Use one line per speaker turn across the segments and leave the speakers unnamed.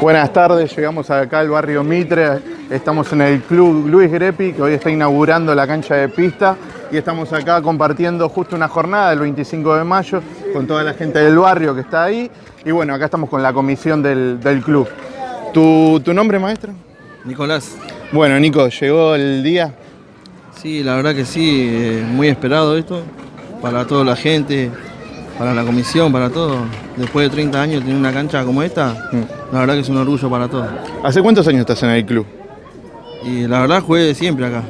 Buenas tardes, llegamos acá al barrio Mitre, estamos en el club Luis Grepi, que hoy está inaugurando la cancha de pista y estamos acá compartiendo justo una jornada del 25 de mayo con toda la gente del barrio que está ahí y bueno, acá estamos con la comisión del, del club. ¿Tu, ¿Tu nombre, maestro?
Nicolás.
Bueno, Nico, ¿llegó el día?
Sí, la verdad que sí, eh, muy esperado esto para toda la gente, para la comisión, para todo. Después de 30 años tener una cancha como esta, la verdad que es un orgullo para todos.
¿Hace cuántos años estás en el club?
Y la verdad jugué siempre acá,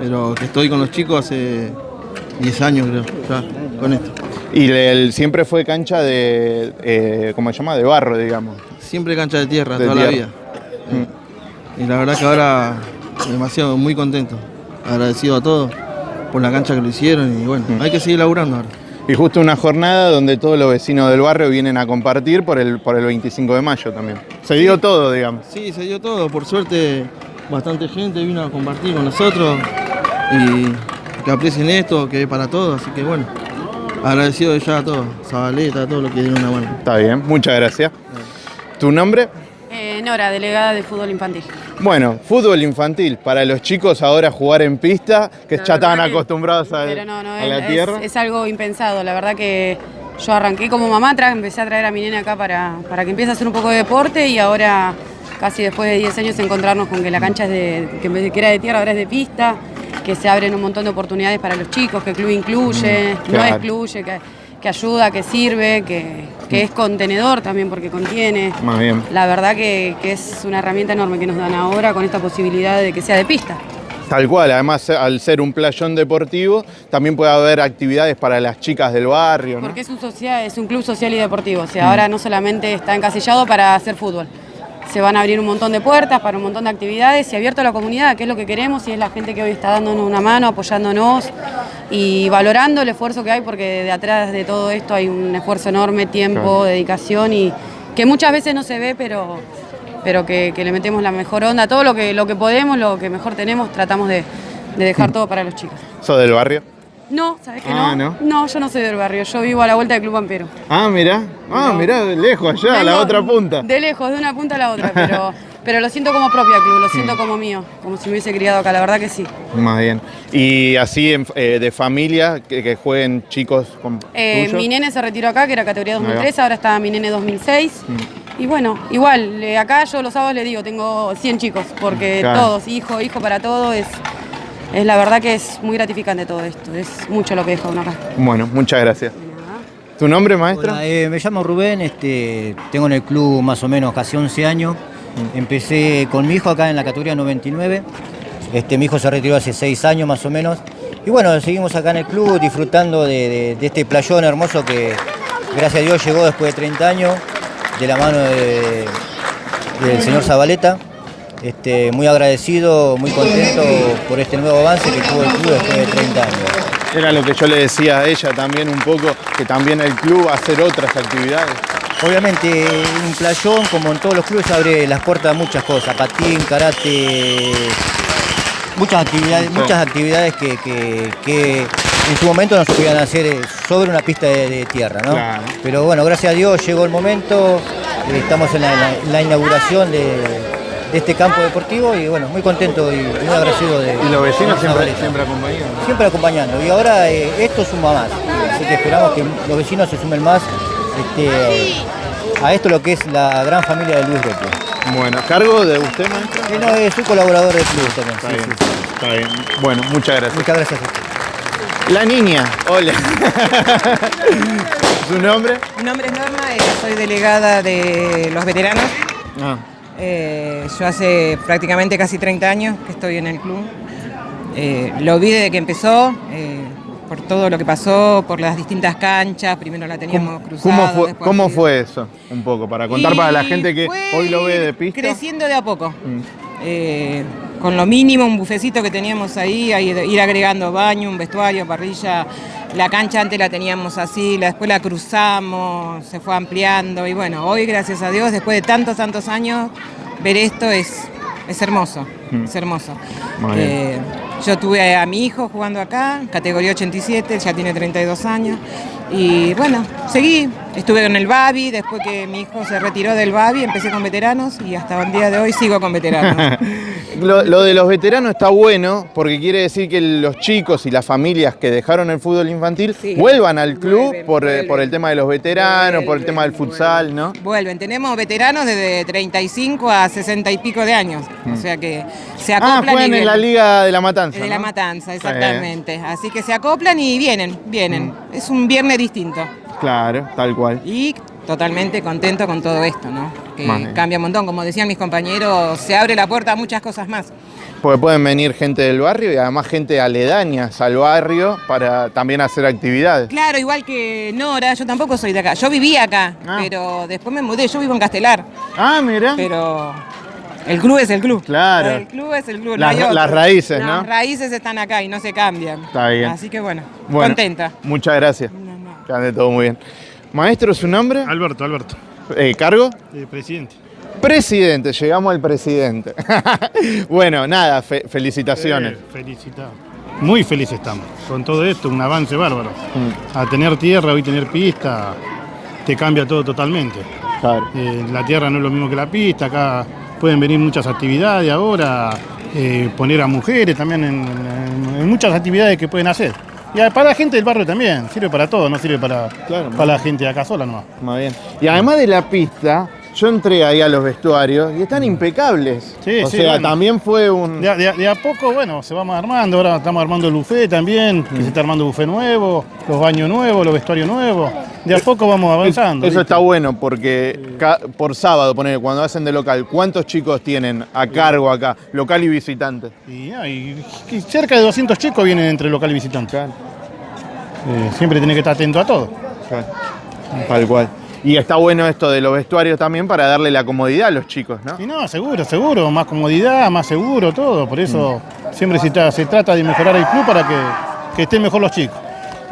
pero que estoy con los chicos hace 10 años creo, ya, con esto.
Y el, siempre fue cancha de, eh, ¿cómo se llama? De barro, digamos.
Siempre cancha de tierra,
De
toda la vida. Y la verdad que ahora demasiado, muy contento. Agradecido a todos por la cancha que lo hicieron y bueno, hay que seguir laburando ahora.
Y justo una jornada donde todos los vecinos del barrio vienen a compartir por el, por el 25 de mayo también. Se dio todo, digamos.
Sí, se dio todo. Por suerte, bastante gente vino a compartir con nosotros y que aprecien esto, que es para todos. Así que bueno, agradecido ya a todos. Zabaleta, a todos los que dieron una mano.
Está bien, muchas gracias. ¿Tu nombre?
Eh, Nora, delegada de fútbol infantil.
Bueno, fútbol infantil. Para los chicos ahora jugar en pista, que
La
ya estaban acostumbrados a,
Pero no, no,
a la
es,
tierra.
es algo impensado. La verdad que yo arranqué como mamá, empecé a traer a mi nena acá para, para que empiece a hacer un poco de deporte y ahora, casi después de 10 años, encontrarnos con que la cancha es de, que en vez de que era de tierra, ahora es de pista, que se abren un montón de oportunidades para los chicos, que el club incluye,
Mm,
no excluye, que, que ayuda, que sirve, que, que es contenedor también porque contiene.
Más bien.
La verdad que, que es una herramienta enorme que nos dan ahora con esta posibilidad de que sea de pista.
Tal cual, además al ser un playón deportivo, también puede haber actividades para las chicas del barrio, ¿no?
Porque es un, social, es un club social y deportivo, o sea, ahora no solamente está encasillado para hacer fútbol, se van a abrir un montón de puertas para un montón de actividades y abierto a la comunidad, que es lo que queremos y es la gente que hoy está dándonos una mano, apoyándonos y valorando el esfuerzo que hay, porque de atrás de todo esto hay un esfuerzo enorme, tiempo,
Claro.
dedicación y que muchas veces no se ve, pero, pero que, que le metemos la mejor onda, todo lo que, lo que podemos, lo que mejor tenemos, tratamos de, de dejar todo para los chicos.
¿Sos del barrio?
No, ¿sabes qué
Ah,
no?
¿no?
yo no soy del barrio, yo vivo a la vuelta del Club Pampero.
Ah, mirá. Ah,
No.
mirá, de lejos, allá, a la otra punta.
De lejos, de una punta a la otra, pero, pero lo siento como propia club, lo
Mm.
siento como mío, como si me hubiese criado acá, la verdad que sí.
Más bien. Y así en- eh, de familia, que, que jueguen chicos con
Eh, mi nene se retiró acá, que era categoría
Ahí va.
2003, ahora está mi nene 2006.
Mm.
Y bueno, igual, eh, acá yo los sábados le digo, tengo 100 chicos, porque
Claro.
todos, hijo, hijo para todo, es, es la verdad que es muy gratificante todo esto, es mucho lo que deja uno acá.
Bueno, muchas gracias. ¿Tu nombre, maestro?
Hola, eh, me llamo Rubén, este, tengo en el club más o menos casi 11 años. Empecé con mi hijo acá en la categoría 99. Este, mi hijo se retiró hace 6 años más o menos. Y bueno, seguimos acá en el club disfrutando de, de- de este playón hermoso que gracias a Dios llegó después de 30 años de la mano de- del señor Zabaleta. Este, muy agradecido, muy contento por este nuevo avance que tuvo el club después de 30 años.
Era lo que yo le decía a ella también un poco, que también el club va a hacer otras actividades.
Obviamente, un playón, como en todos los clubes, abre las puertas a muchas cosas, patín, karate, muchas actividades,
Sí.
muchas actividades que, que- que en su momento no se podían hacer eh, sobre una pista de, de tierra, ¿no?
Claro.
Pero bueno, gracias a Dios llegó el momento, eh, estamos la- en la inauguración de, de este campo deportivo y bueno, muy contento y muy agradecido de
Y los vecinos siempre, siempre acompañan.
Siempre acompañando. Y ahora eh, esto suma más. Así que esperamos que los vecinos se sumen más este, a esto lo que es la gran familia de Luis Greco.
Bueno, ¿cargo de usted, maestro?
Y no, es un colaborador del club también.
Está
sí,
bien,
sí, sí.
está bien. Bueno, muchas gracias.
Muchas gracias a usted.
La niña, hola. ¿Su nombre?
Mi nombre es Norma, eh, soy delegada de los veteranos.
Ah,
Eh, yo hace prácticamente casi 30 años que estoy en el club. Eh, lo vi desde que empezó, eh, por todo lo que pasó, por las distintas canchas. Primero la teníamos
¿Cómo,
cruzada.
cómo fue, cómo eso? Un poco, para contar para la gente que hoy lo ve de pista.
Creciendo de a poco.
Mm.
Con lo mínimo, un bufecito que teníamos ahí, de- ir agregando baño, un vestuario, parrilla. La cancha antes la teníamos así, la después la cruzamos, se fue ampliando. Y bueno, hoy, gracias a Dios, después de tantos, tantos años, ver esto es, es hermoso.
Mm.
Es hermoso. Eh, Yo tuve a mi hijo jugando acá, categoría 87, ya tiene 32 años. Y bueno, seguí, estuve en el Babi, después que mi hijo se retiró del Babi, empecé con veteranos y hasta el día de hoy sigo con veteranos.
Lo, lo de los veteranos está bueno porque quiere decir que los chicos y las familias que dejaron el fútbol infantil
Sí.
vuelvan al club
Vuelven,
por, eh,
vuelven.
por el tema de los veteranos, por el tema del futsal, ¿no?
Vuelven, tenemos veteranos desde 35 a 60 y pico de años, o sea que se acoplan
Ah,
y
juegan en la Liga de la Matanza.
De la matanza, exactamente. Así que se acoplan y vienen, vienen. Es un viernes distinto.
Claro, tal cual.
Y totalmente contento con todo esto, ¿no? Que cambia un montón. Como decían mis compañeros, se abre la puerta a muchas cosas más.
Porque pueden venir gente del barrio y además gente aledaña al barrio para también hacer actividades.
Claro, igual que Nora, yo tampoco soy de acá. Yo vivía acá,
Ah.
pero después me mudé. Yo vivo en Castelar,
Ah, mira.
pero el club es el club.
Claro.
El club es el club.
Las- raíces, ¿no?
Las raíces están acá y no se cambian.
Está bien.
Así que bueno,
Bueno,
contenta.
Muchas gracias.
No, no.
Que ande todo muy bien. Maestro, ¿su nombre?
Alberto, Alberto,
Eh, ¿Cargo?
eh, presidente.
Presidente, llegamos al presidente. bueno, nada, fe- felicitaciones.
Eh, felicitado. Muy felices estamos con todo esto, un avance bárbaro.
Mm.
A tener tierra, hoy tener pista, te cambia todo totalmente.
Claro.
La tierra no es lo mismo que la pista, acá pueden venir muchas actividades ahora, poner a mujeres también en, en- en muchas actividades que pueden hacer. Y para la gente del barrio también, sirve para todo, no sirve para,
Claro.
para la gente de acá sola nomás.
Más bien. Y además de la pista, yo entré ahí a los vestuarios y están impecables.
Sí,
o
sí,
sea,
bueno.
también fue un.
De a, de a- de a poco, bueno, se vamos armando. Ahora estamos armando el buffet también, que se está armando buffet nuevo, los baños nuevos, los vestuarios nuevos. De a poco vamos avanzando.
Eso
¿viste?
está bueno porque por sábado, poner cuando hacen de local, ¿cuántos chicos tienen a cargo acá, local y visitante?
Y, y- y cerca de 200 chicos vienen entre local y visitante. Eh, siempre tenés que estar atento a todo.
Tal cual. Y está bueno esto de los vestuarios también para darle la comodidad a los chicos, ¿no?
Y no, seguro, seguro, más comodidad, más seguro, todo. Por eso siempre se, tra- se trata de mejorar el club para que, que estén mejor los chicos.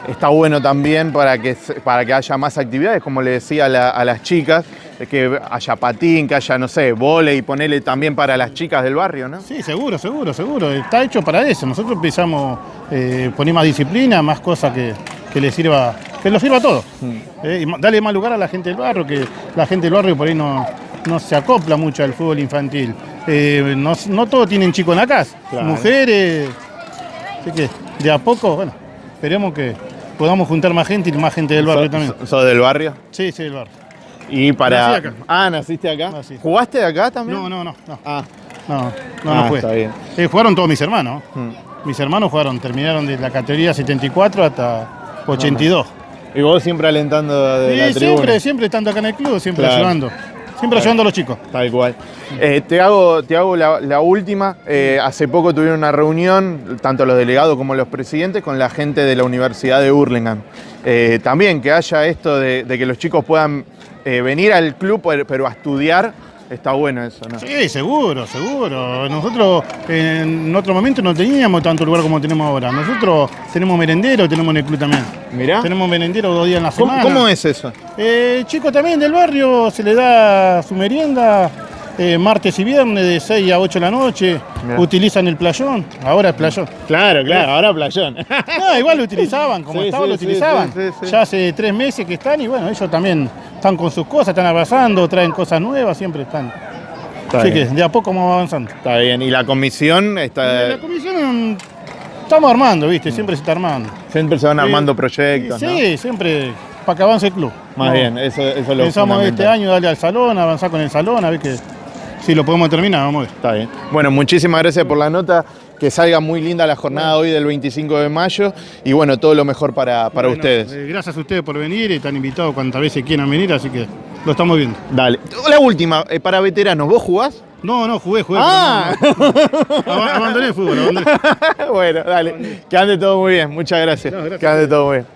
Está bueno también para que, para que haya más actividades, como le decía a, la- a las chicas, que haya patín, que haya, no sé, vole y ponerle también para las chicas del barrio, ¿no?
Sí, seguro, seguro, seguro. Está hecho para eso. Nosotros empezamos a poner más disciplina, más cosas que, que le sirva, que lo sirva a todos. Eh, y darle más lugar a la gente del barrio, que la gente del barrio por ahí no, no se acopla mucho al fútbol infantil. Eh, no, no todos tienen chicos en la casa,
Claro.
mujeres. Así que de a poco, bueno, esperemos que podamos juntar más gente y más gente del barrio
¿Sos-
también.
¿Sos del barrio?
Sí, sí, del barrio.
Y para.
Nací acá.
Ah, naciste acá.
Nací.
¿Jugaste de acá también?
No, no, no, no,
Ah,
no, no,
Ah,
no jugué.
está bien.
Eh, jugaron todos mis hermanos.
mm.
Mis hermanos jugaron, terminaron de la categoría 74 hasta 82.
Y vos siempre alentando de
Sí,
la tribuna.
siempre, siempre estando acá en el club, siempre
Claro.
ayudando. Siempre ayudando a los chicos.
Tal cual. Eh, te hago, te hago la, la última. Eh, hace poco tuvieron una reunión, tanto los delegados como los presidentes, con la gente de la Universidad de Hurlingham. Eh, también que haya esto de, de que los chicos puedan venir al club, pero a estudiar, está bueno eso, ¿no?
Sí, seguro, seguro. Nosotros en otro momento no teníamos tanto lugar como tenemos ahora. Nosotros tenemos merendero, tenemos en el club también.
Mirá.
Tenemos merendero dos días en la
¿Cómo,
semana.
cómo es eso?
Eh, chicos también del barrio se le da su merienda eh, martes y viernes de 6 a 8 de la noche.
Mirá.
Utilizan el playón. Ahora es playón.
Claro, claro, ahora playón.
No, igual lo utilizaban, como
Sí,
estaba
sí,
lo utilizaban.
sí.
Ya hace tres meses que están y bueno, ellos también están con sus cosas, están abrazando, traen cosas nuevas, siempre están.
Está
Así
bien.
que de a poco vamos avanzando.
Está bien. Y la comisión está.
La comisión mm, estamos armando, ¿viste? Siempre se está armando.
Siempre se van armando
Sí,
proyectos, ¿no?
Sí, siempre para que avance el club.
Más
No,
bien, eso, eso es lo
Pensamos este año darle al salón, avanzar con el salón, a ver que si lo podemos terminar, vamos a ver.
Está bien. Bueno, muchísimas gracias por la nota. Que salga muy linda la jornada hoy del 25 de mayo. Y bueno, todo lo mejor para, para
Bueno,
ustedes.
eh, gracias a ustedes por venir, están invitados cuantas veces quieran venir, así que lo estamos viendo.
Dale. La última, eh, para veteranos, ¿vos jugás?
No, no, jugué, jugué.
Ah.
no, no. Ab- Abandoné el fútbol, abandoné.
bueno, dale. Que ande todo muy bien. Muchas gracias.
Gracias.
Que ande todo muy bien.